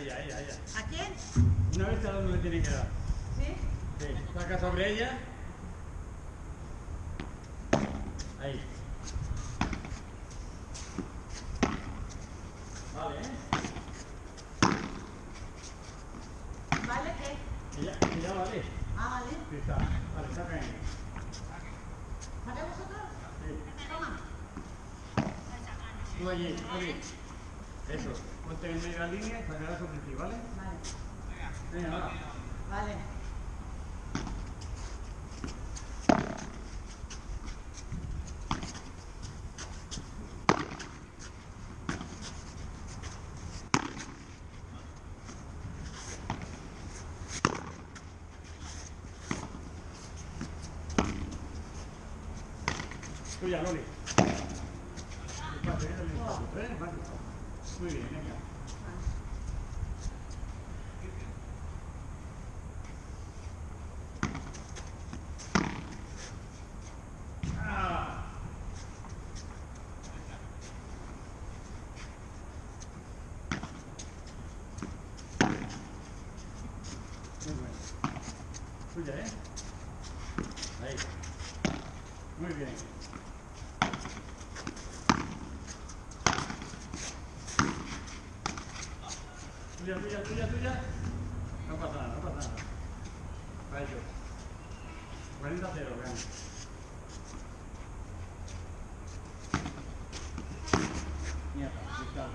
ella, ella, ella. ¿A quién? Una vez cada uno le tiene que dar. ¿Sí? Sí. Saca sobre ella. Ahí. Vale, ¿eh? ¿Vale qué? Que ya vale. Ah, vale. Sí, está. Vale, saca ahí. ¿Para vosotros? Sí. Toma. Tú allí, allí. Eso. Ponte en medio de la línea y sacarás sobre ti, ¿vale? Vale. Venga, va. Vale. Tuya, Loli. Despacio, eh, despacio, ¿eh? Vale. Muy bien, venga. Ah. Muy bueno. Tuya, ¿eh? Ahí. Muy bien. Tuya, tuya, tuya, tuya. No pasa nada, no pasa nada. Para ellos. 40 a 0, vean. Mierda, cristal.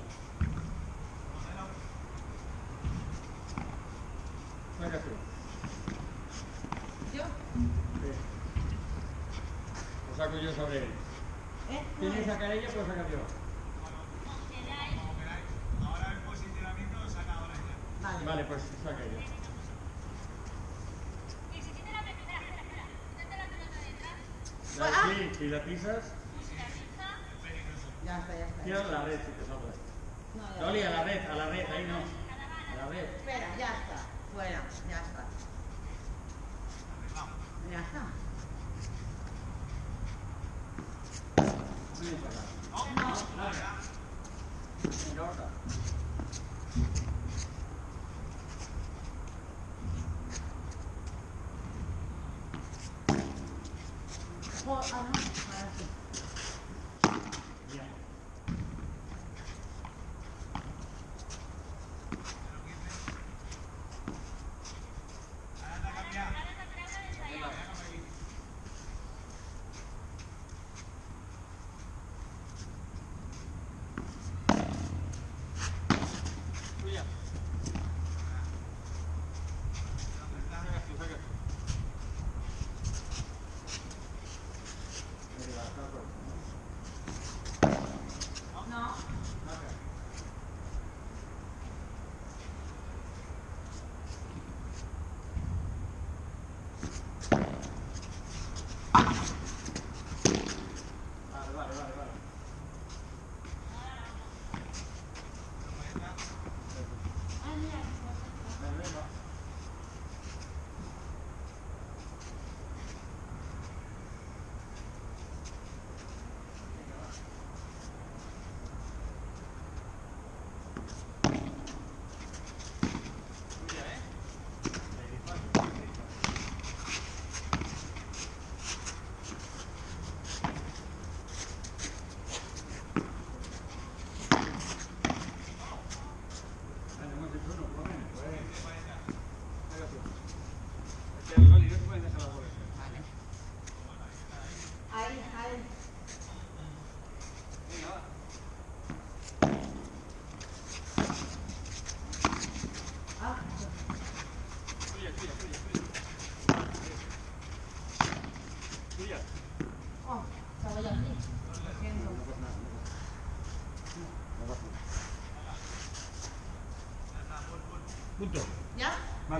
Saca tú. ¿Yo? Sí. Lo saco yo sobre él. ¿Eh? Tiene que sacar ella, pues sacar yo. Ahora el posicionamiento lo saca ahora ya. Vale. Vale, pues saca ella. Y si tiene la pelota, espera, espera, mete la pelota detrás, La, Ah. sí, si la pisas, Ya está, ya está. tira a la red si te sobra. No, ya Loli, a la red, a la red, ahí no. A la red. Espera, ya está. Fuera, ya está. Ya está. Para acá. No.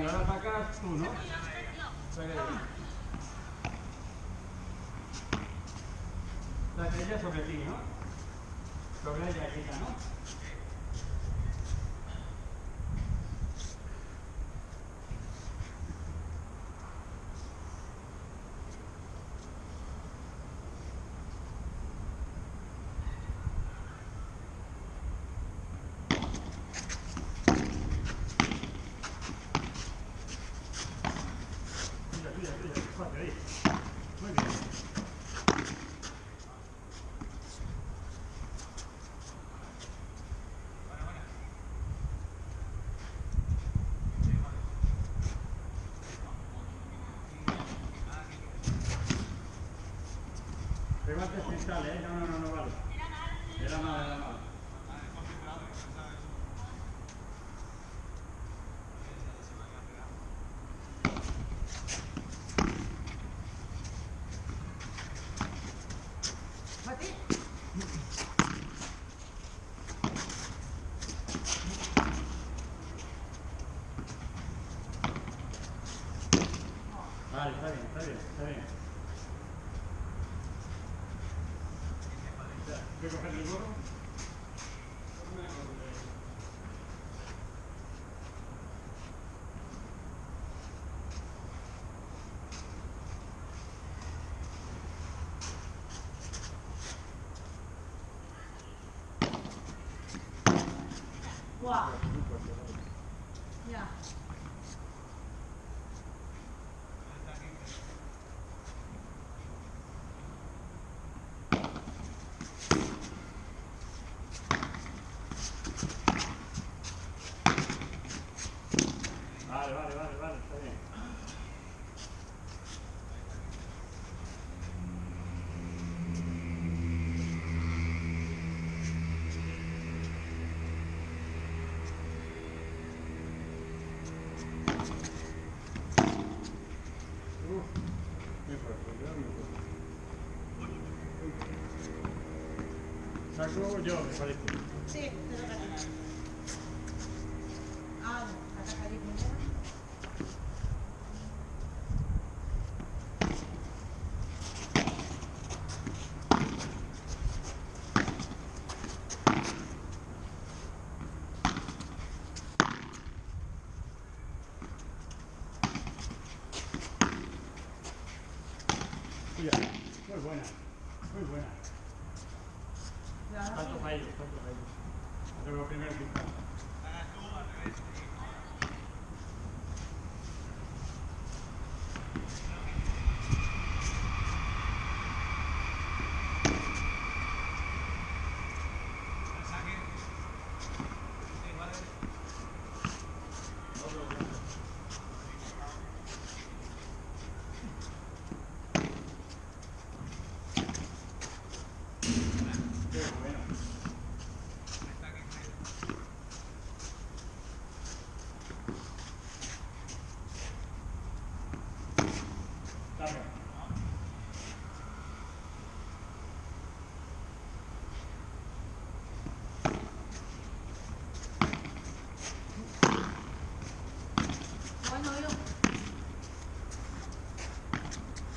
Vale, ahora sacas tú, ¿no? Saca ella. Saca ella sobre ti, ¿no? Sobre ella, quita, ¿no? ¿eh? No, no, no, no vale. Era nada, era nada. 哇，呀。yo, me parece. Sí, te no. Muy buena, muy buena. ¿Cuántos fallos? ¿Cuántos fallos? Pero primero que.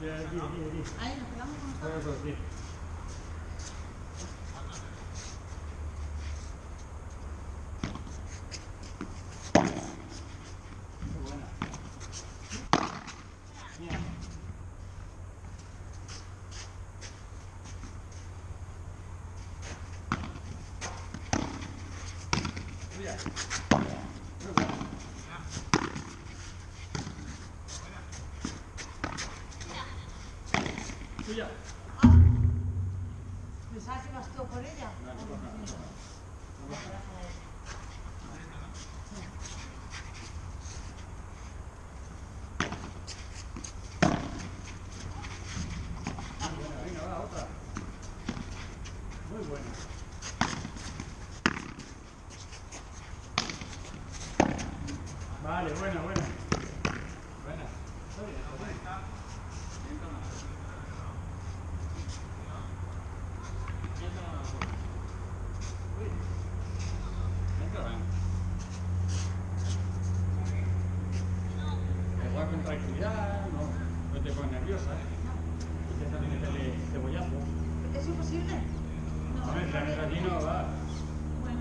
Ja, die, Eine die. Vale, buena, buena. Buena. Igual con tranquilidad, no, te pones nerviosa. Empieza a meterle cebollazo. ¿Es imposible? No. A ver, la aquí no va. Bueno.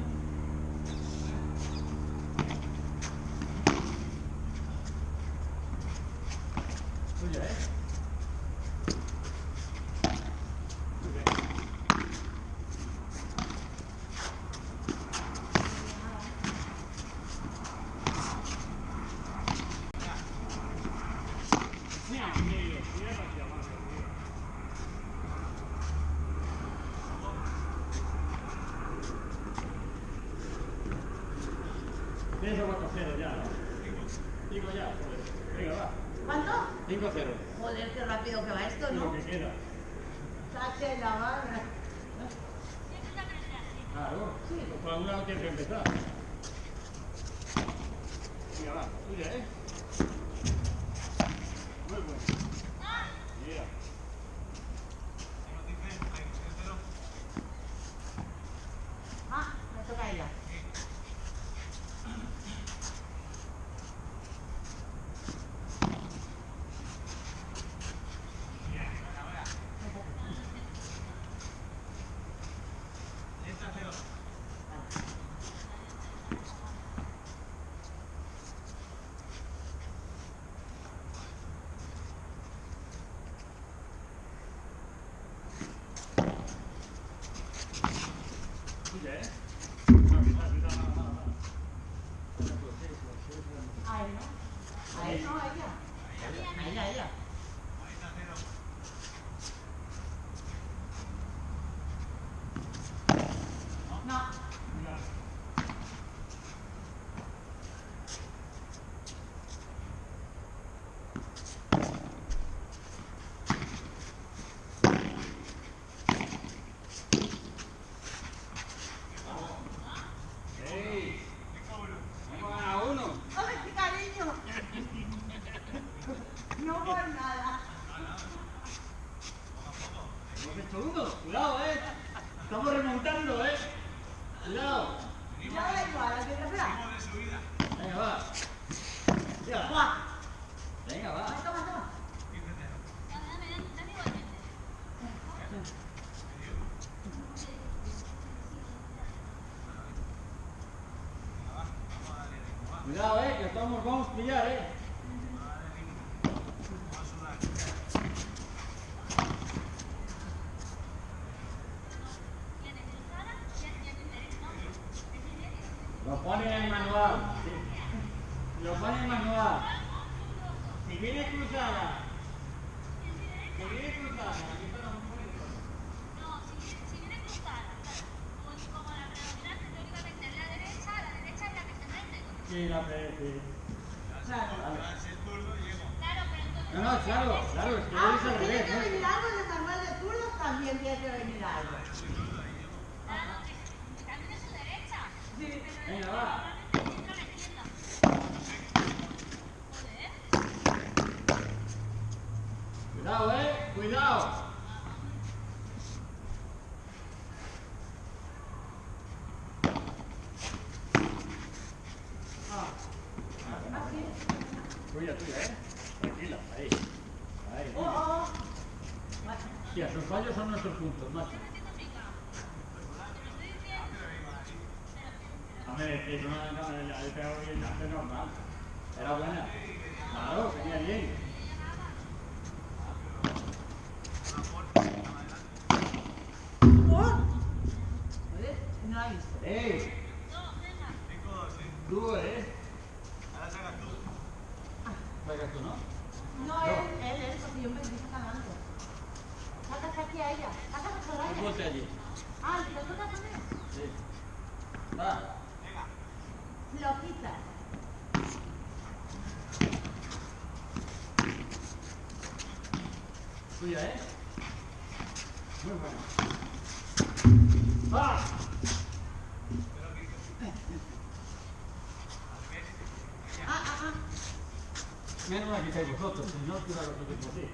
Okay. Sí, la pre... Sí. Claro. Claro, pero entonces... No, no, claro, claro, es que ah, lo al revés. tiene que de turno, también tiene que venir algo. Claro, que también es su derecha. Sí. Venga, va. Cuidado, eh, cuidado. Nice. ¡Ey! Tú, ¿eh? Ahora sacas tú. Sacas tú, ¿no? No, él, él, él, porque yo me estoy sacando. Sacas aquí a ella. Sacas a Soraya. Ponte allí. Ah, ¿y te toca también? Sí. Va. Venga. Lo quitas. Suya, ¿eh? Muy bueno. ¡Va! Menos mal que estáis vosotros, si no, tira lo que te así.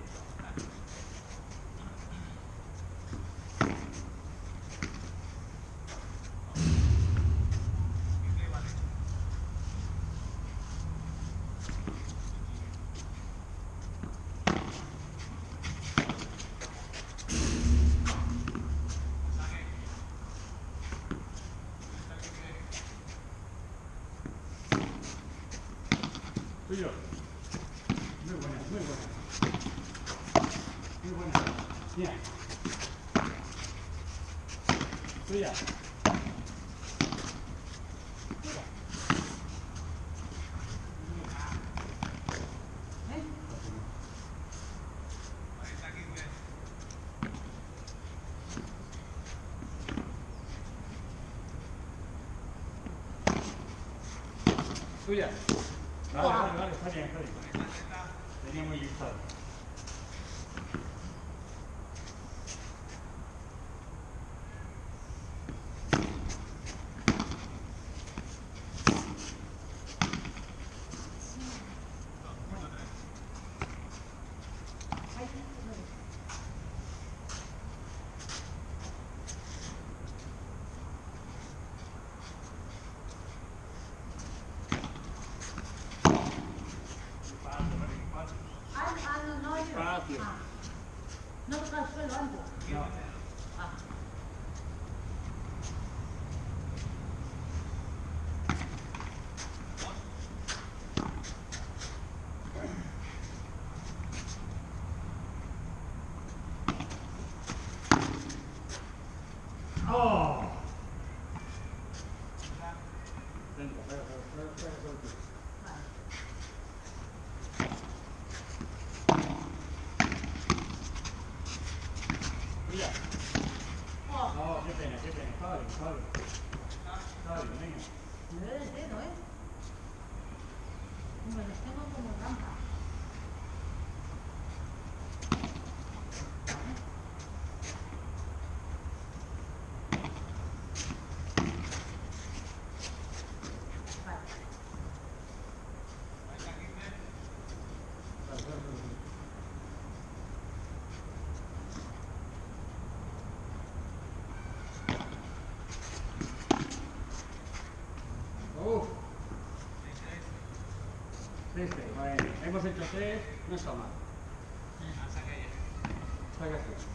Tuyo. Muy buena, muy buena. Muy buena. Bien. Tuya. ¿Eh? Tuya. Vale, vale, vale, está bien, está bien. Tenía muy listado. Ahí, ahí. Ah, ah, no, no, yo. Espacio. Ah. No toca el suelo antes. No. Ah. ¡Oh! Venga, venga, venga, venga, venga. Vale. Tuya. Oh, No, qué pena, qué pena. Está bien, está bien. Está bien, venga. me duele el dedo, ¿eh? Me los tengo como rampa. Vale. Vale, vale, vale. Uf. Este, bueno, hemos hecho tres, no está mal. Saca tú. ¿Dónde?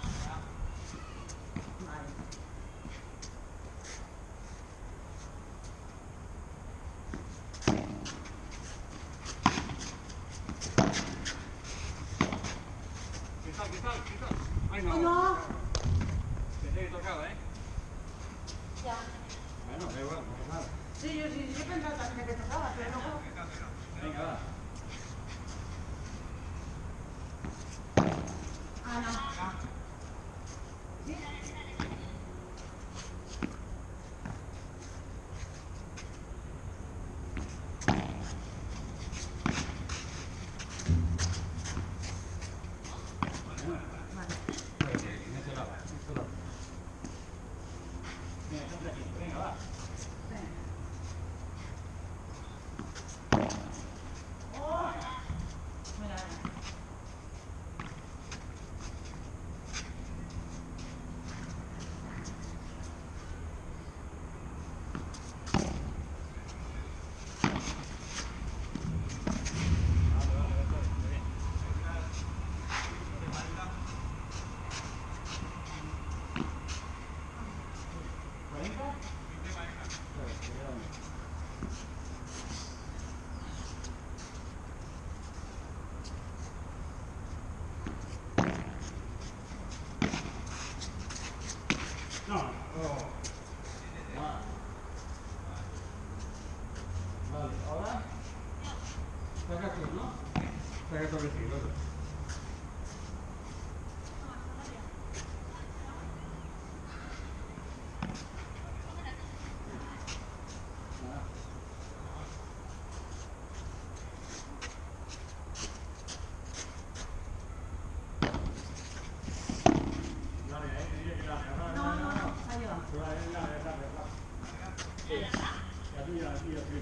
La tuya, la tuya, sí.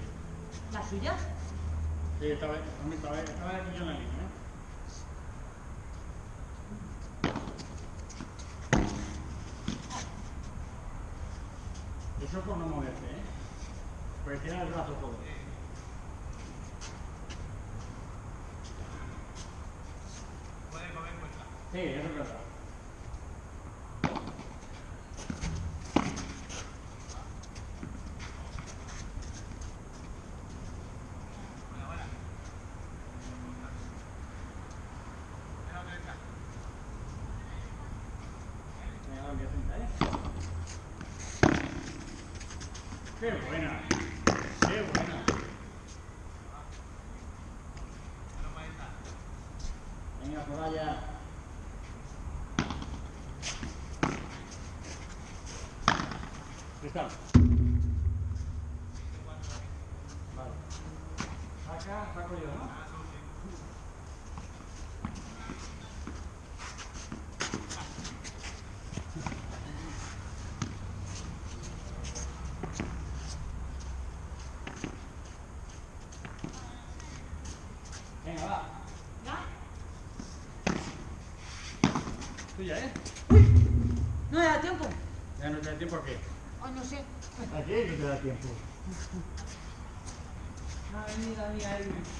¿La suya? Sí, estaba, estaba, estaba aquí en la línea, ¿eh? Eso por no moverte, ¿eh? Porque tiene el brazo todo. Puede comer cuenta. Sí, eso es verdad. Buena, buena. Venga, derecha. Venga, va, voy a sentar, ¿eh? ¡Qué buena! ¡Qué buena! Pero para esta. Venga, por allá. Está. Vale. Saca, saco yo, ¿no? Ah, son sí. Venga, va. ¿Ya? Tuya, ¿eh? No me da tiempo. Ya no te da tiempo a qué. Ay, no sé. ¿A qué no te da tiempo? No ha venido a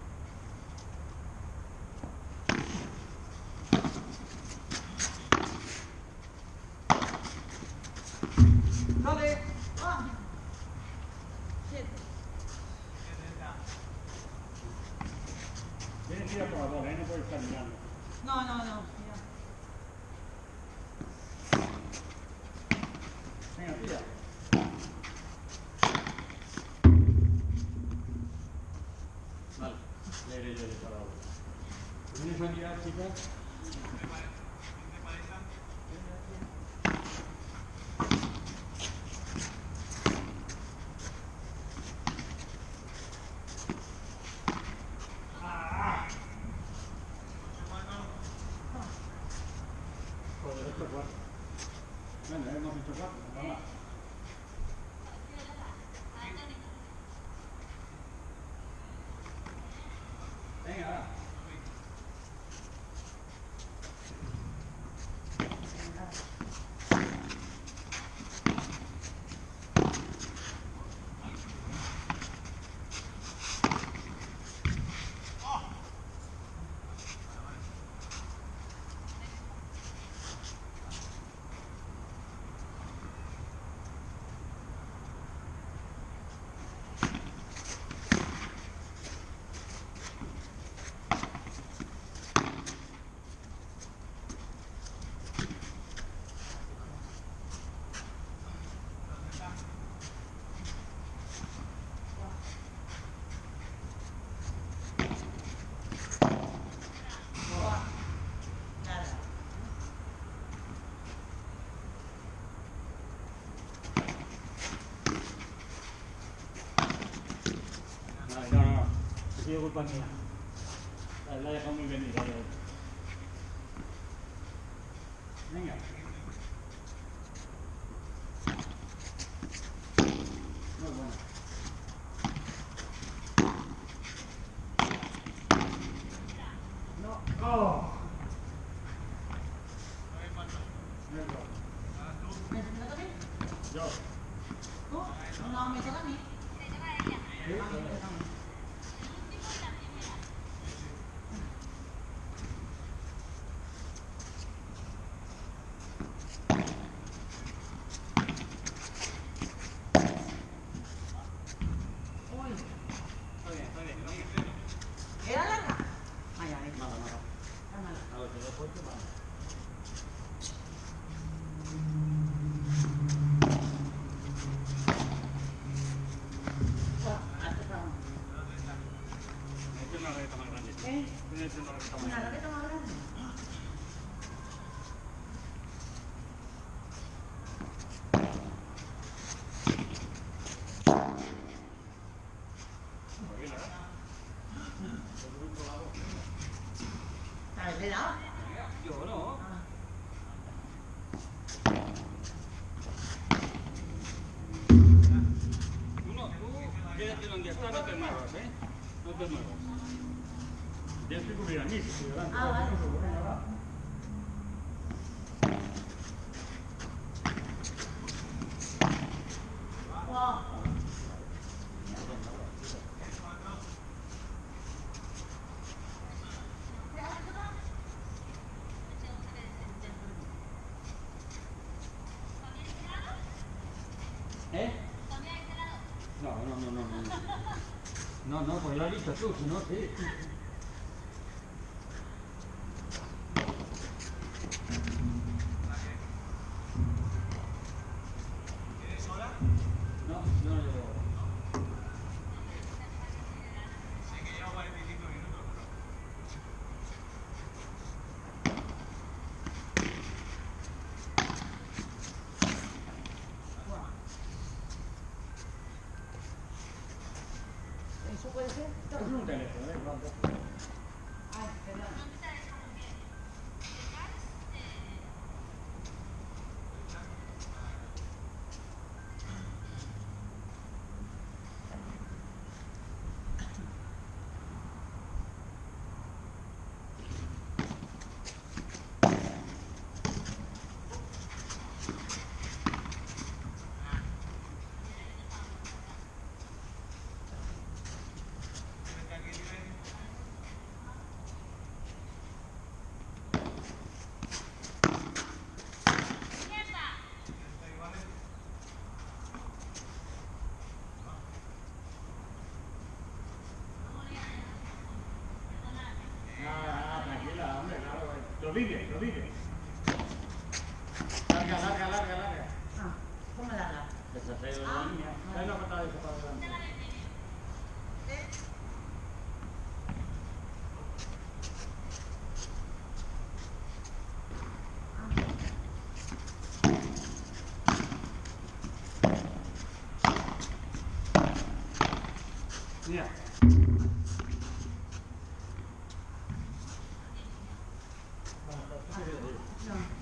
हाँ जी आप ठीक है sido culpa mía. La, he dejado muy venida. Venga. Muy bueno. No. ¡Oh! No es gol. ¿Me me toca a mí? Yo. ¿Tú? No, me toca a mí. ¿Sí? A mí me toca a mí. aquí. Está bien, está bien. ¿Era larga? Ay, ay, Nada, nada. cámara. A ver, te lo puesto, vale. Bueno, hasta está. Este es una raqueta más grande. ¿Eh? Este es una raqueta más Una grande. raqueta más grande. ¿Sabes de lado? Yo no. Ah. Tú no, tú quédate donde está, no te muevas, ¿eh? No te muevas. Tienes que cubrir a mí, si estoy delante. Ah, vale. ¿Eh? No, no, no, no, no. No, no, pues lo has dicho tú, si no, sí. ¿Tienes hora? No, no, no. Sé que llevo 45 minutos, pero... ¿Eso puede ser? Es un teléfono, ¿eh? Vamos. Ay, perdón. ¿Tienes aquí libre? ¿Está igual? Ah, ah, tranquila, hombre, lo vive. Larga, larga, larga, larga. Ah, ¿cómo la da? Esa es la línea. Patada de esa para adelante. Mira. No, no, no, no.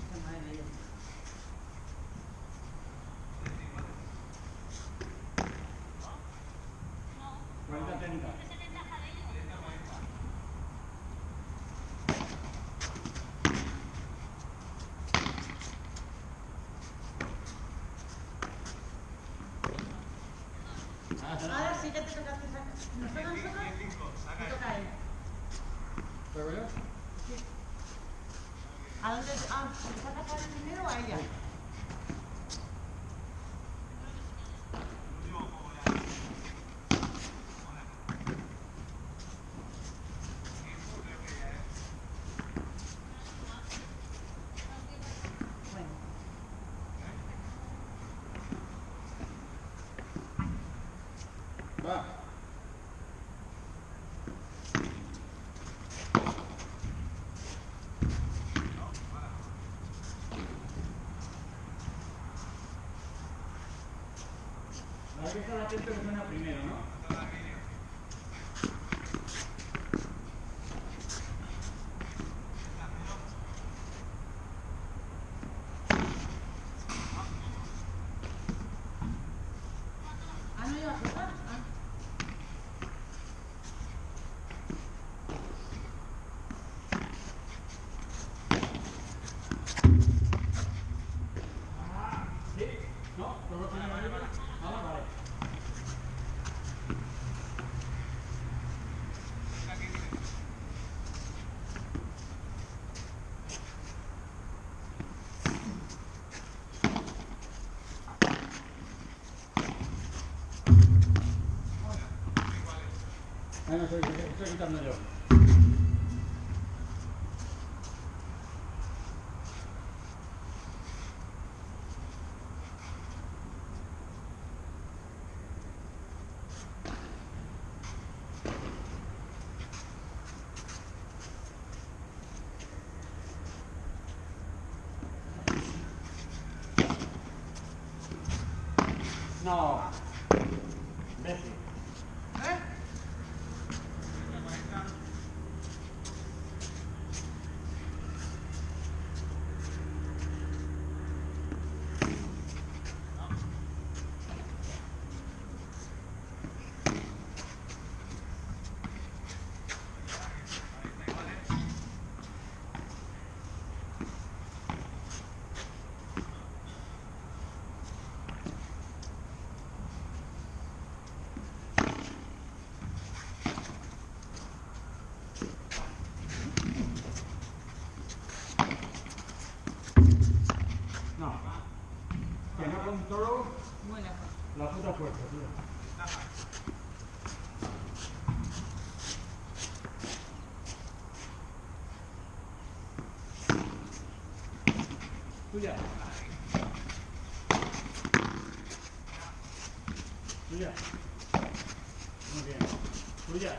Cuenta atenta. Ahora sí que te toca que sacar. ¿Nos toca a nosotros? 45, saca Me esto. toca a él. ¿Pero yo? ¿A dónde? Ah, ¿le primero o a ella? El último juego ya. Hola. Tiempo creo que ya es. Bueno. Va. Que estar atento que suena primero, ¿no? Toda el vídeo. Ah, no iba a tocar. Ah. Sí. No, no lo tiene vale, vale. Vale, vale. Ahí me estoy, estoy quitando yo. No. Tuya. Muy bien. Tuya.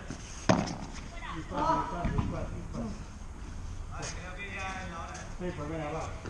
Dispara, dispara, dispara, dispara. Vale, creo que ya es la hora, ¿eh? Sí, pues venga, va.